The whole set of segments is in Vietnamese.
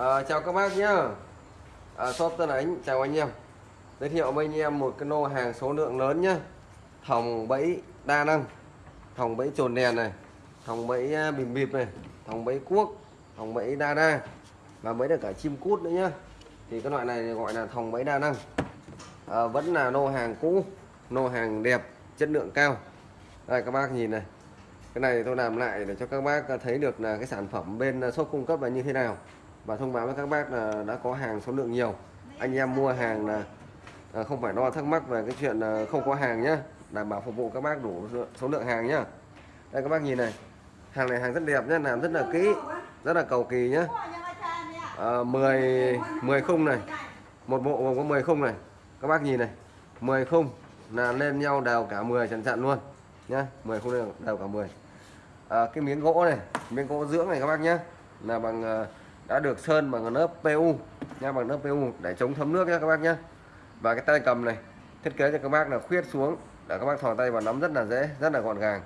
À, chào các bác nhá. À, shop Tân Ánh chào anh em. Giới thiệu với anh em một cái lô hàng số lượng lớn nhá. Thòng bẫy đa năng thòng bẫy trồn đèn này thòng bẫy à, bìm bịp này thòng bẫy cuốc thòng bẫy đa đa và mới được cả chim cút nữa nhá. Thì cái loại này gọi là thòng bẫy đa năng. À, vẫn là lô hàng cũ lô hàng đẹp chất lượng cao. Đây các bác nhìn này. Cái này tôi làm lại để cho các bác à, thấy được là cái sản phẩm bên shop cung cấp là như thế nào và thông báo với các bác là đã có hàng số lượng nhiều. Anh em mua hàng là à, không phải lo thắc mắc về cái chuyện không có hàng nhá. Đảm bảo phục vụ các bác đủ số lượng hàng nhá. Đây các bác nhìn này. Hàng này hàng rất đẹp nhá làm rất là kỹ rất là cầu kỳ nhá. À, 10 10 khung này. Một bộ gồm có 10 khung này. Các bác nhìn này. 10 khung là lên nhau đều cả 10 chặn chặn luôn nhá. 10 khung đều, đều cả 10 à, cái miếng gỗ này miếng gỗ dưỡng này các bác nhá là bằng à, đã được sơn bằng lớp PU nha bằng lớp PU để chống thấm nước nhé các bác nhé và cái tay cầm này thiết kế cho các bác là khuyết xuống để các bác thò tay vào nắm rất là dễ rất là gọn gàng.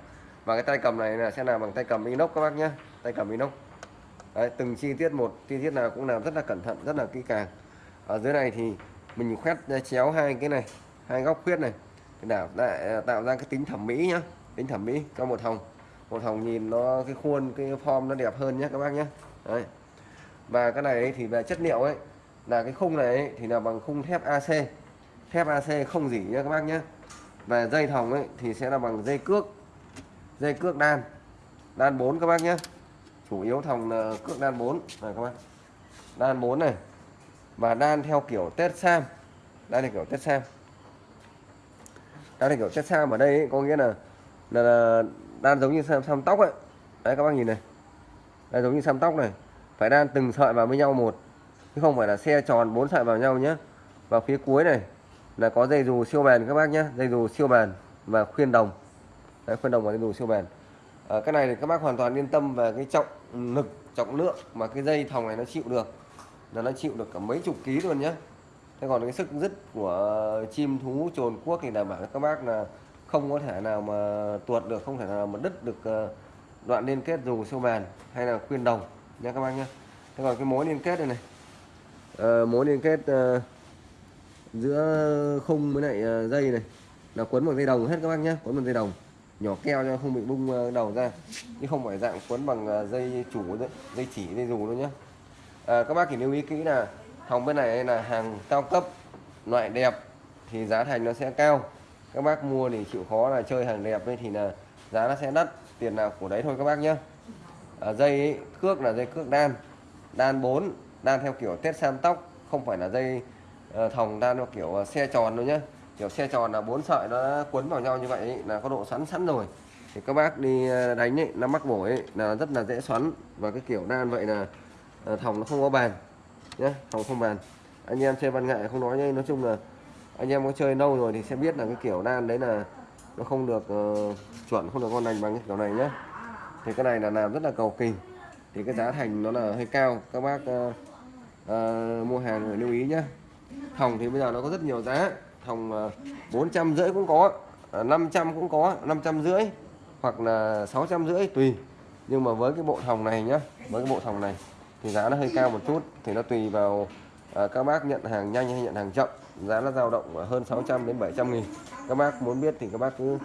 Và cái tay cầm này là sẽ làm bằng tay cầm inox các bác nhé tay cầm inox. Đấy, từng chi tiết một chi tiết nào cũng làm rất là cẩn thận rất là kỹ càng. Ở dưới này thì mình khoét chéo hai cái này hai góc khuyết này để tạo, à, tạo ra cái tính thẩm mỹ nhá tính thẩm mỹ cho một hồng. Một hồng nhìn nó cái khuôn cái form nó đẹp hơn nhé các bác nhé Đấy và cái này thì về chất liệu ấy là cái khung này ấy, thì là bằng khung thép AC thép AC không gì nhé các bác nhé về dây thòng ấy thì sẽ là bằng dây cước dây cước đan. Đan 4 các bác nhé chủ yếu thòng là cước đan 4 này các bác. Đan 4 này. Và đan theo kiểu tết sam. Đan theo kiểu tết sam. Đan theo kiểu tết sam ở đây ấy, có nghĩa là là, là đan giống như sam, sam tóc ấy. Đấy các bác nhìn này. Đây giống như sam tóc này phải đan từng sợi vào với nhau một chứ không phải là xe tròn bốn sợi vào nhau nhé và phía cuối này là có dây dù siêu bền các bác nhé dây dù siêu bền và khuyên đồng. Đấy, khuyên đồng và dây dù siêu bền. À, cái này thì các bác hoàn toàn yên tâm về cái trọng lực trọng lượng mà cái dây thòng này nó chịu được. Là nó chịu được cả mấy chục ký luôn nhé thế còn cái sức dứt của chim thú trồn cuốc thì đảm bảo các bác là không có thể nào mà tuột được không thể nào mà đứt được ờ, đoạn liên kết dù siêu bền hay là khuyên đồng. Dạ, nha các bác nhé thế còn cái mối liên kết này này. À, mối liên kết à, giữa khung với lại à, dây này. Là quấn bằng dây đồng hết các bác nhé quấn bằng dây đồng. Nhỏ keo cho không bị bung đầu ra. Chứ không phải dạng quấn bằng dây chủ dây chỉ dây dù đâu nhé à, các bác chỉ lưu ý kỹ là hàng bên này là hàng cao cấp loại đẹp thì giá thành nó sẽ cao. Các bác mua thì chịu khó là chơi hàng đẹp thì là giá nó sẽ đắt tiền nào của đấy thôi các bác nhé ở dây ấy, cước là dây cước đan. Đan 4 đan theo kiểu tết sam tóc không phải là dây uh, thòng đan theo kiểu ờ, xe tròn đâu nhé kiểu xe tròn là bốn sợi nó quấn vào nhau như vậy ấy, là có độ xoắn sẵn rồi. Thì các bác đi đánh ấy, nó mắc bổ ấy là rất là dễ xoắn. Và cái kiểu đan vậy là uh, thòng nó không có bàn nhé thòng không bàn. Anh em chơi văn nghệ không nói nhé nói chung là anh em có chơi lâu rồi thì sẽ biết là cái kiểu đan đấy là nó không được uh, chuẩn không được ngon lành bằng cái kiểu này nhé thì cái này là làm rất là cầu kỳ. Thì cái giá thành nó là hơi cao. Các bác uh, uh, mua hàng phải lưu ý nhé thòng thì bây giờ nó có rất nhiều giá. Thòng ờ, bốn trăm rưỡi cũng có 500 cũng có 500 rưỡi hoặc là 600 rưỡi tùy. Nhưng mà với cái bộ thòng này nhá với cái bộ thòng này thì giá nó hơi cao một chút. Thì nó tùy vào uh, các bác nhận hàng nhanh hay nhận hàng chậm. Giá nó dao động hơn 600 đến 700 nghìn. Các bác muốn biết thì các bác cứ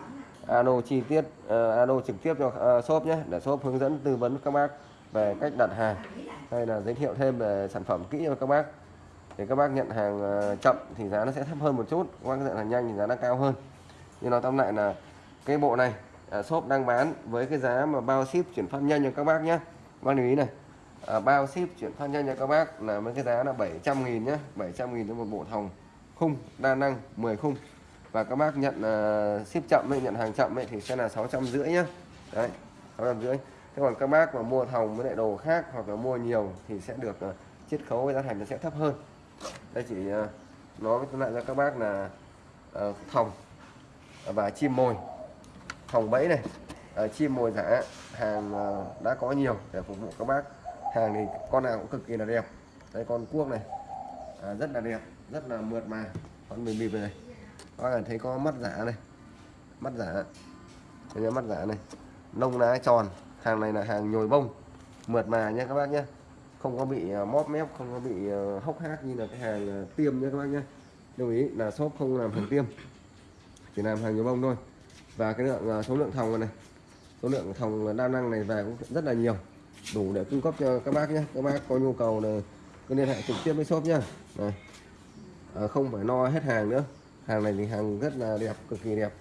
alo chi tiết uh, alo trực tiếp cho uh, shop nhé để shop hướng dẫn tư vấn các bác về cách đặt hàng hay là giới thiệu thêm về sản phẩm kỹ cho các bác. Để các bác nhận hàng uh, chậm thì giá nó sẽ thấp hơn một chút các bác nhận hàng nhanh thì giá nó cao hơn. Nhưng nói tóm lại là cái bộ này uh, shop đang bán với cái giá mà bao ship chuyển phát nhanh cho các bác nhé. Bác lưu ý này à, bao ship chuyển phát nhanh cho các bác là với cái giá là 700 nghìn nhé 700 nghìn cho một bộ thòng khung đa năng 10 khung và các bác nhận uh, ship chậm ấy, nhận hàng chậm ấy, thì sẽ là 600 rưỡi nhá. Đấy 600 rưỡi. Thế còn các bác mà mua thòng với lại đồ khác hoặc là mua nhiều thì sẽ được uh, chiết khấu với giá thành nó sẽ thấp hơn. Đây chỉ uh, nói lại cho các bác là uh, thòng và chim mồi. Thòng bẫy này uh, chim mồi giả hàng uh, đã có nhiều để phục vụ các bác. Hàng thì con nào cũng cực kỳ là đẹp. Đây con cuốc này à, rất là đẹp rất là mượt mà. Con mình về này các bạn thấy có mắt giả này. Mắt giả. Đây mắt giả này. Lông lá tròn. Hàng này là hàng nhồi bông. Mượt mà nhé các bác nhé không có bị à, móp mép không có bị à, hốc hác như là cái hàng à, tiêm nhé các bác nhé lưu ý là shop không làm hàng tiêm. Chỉ làm hàng nhồi bông thôi. Và cái lượng số lượng thòng này, số lượng thòng đa năng này về cũng rất là nhiều. Đủ để cung cấp cho các bác nhé các bác có nhu cầu là cứ liên hệ trực tiếp với shop nhá. Này. À, không phải no hết hàng nữa hàng này thì hàng rất là đẹp cực kỳ đẹp.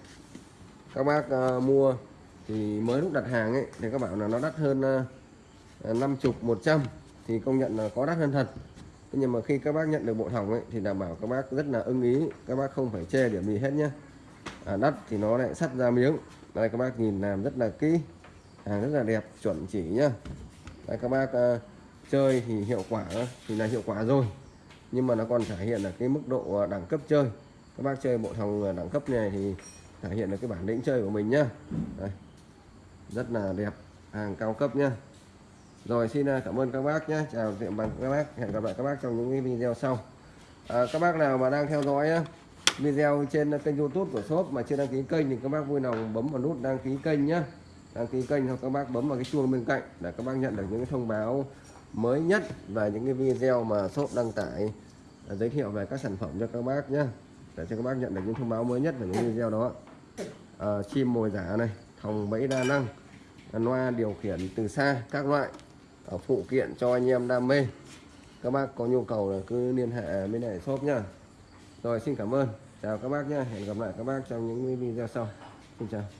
Các bác uh, mua thì mới lúc đặt hàng ấy thì các bạn là nó đắt hơn uh, 50 100 thì công nhận là có đắt hơn thật. Nhưng mà khi các bác nhận được bộ hỏng ấy thì đảm bảo các bác rất là ưng ý các bác không phải che điểm gì hết nhé à, đắt thì nó lại sắt ra miếng. Đây các bác nhìn làm rất là kỹ hàng rất là đẹp chuẩn chỉ nhá. Đây các bác uh, chơi thì hiệu quả thì là hiệu quả rồi. Nhưng mà nó còn thể hiện là cái mức độ ờ, đẳng cấp chơi các bác chơi bộ thòng ờ, đẳng cấp này thì thể hiện được cái bản lĩnh chơi của mình nhá. Đây. rất là đẹp hàng cao cấp nhá. Rồi xin ờ, cảm ơn các bác nhé chào tiệm bằng các bác. Hẹn gặp lại các bác trong những cái video sau. À, các bác nào mà đang theo dõi á, video trên kênh youtube của shop mà chưa đăng ký kênh thì các bác vui lòng bấm vào nút đăng ký kênh nhé đăng ký kênh hoặc các bác bấm vào cái chuông bên cạnh để các bác nhận được những cái thông báo mới nhất và những cái video mà shop đăng tải à, giới thiệu về các sản phẩm cho các bác nhé để cho các bác nhận được những thông báo mới nhất về những video đó. À, chim mồi giả này thòng bẫy đa năng loa điều khiển từ xa các loại ở phụ kiện cho anh em đam mê. Các bác có nhu cầu là cứ liên hệ bên này shop nhá. Rồi xin cảm ơn. Chào các bác nhé hẹn gặp lại các bác trong những video sau. Xin chào.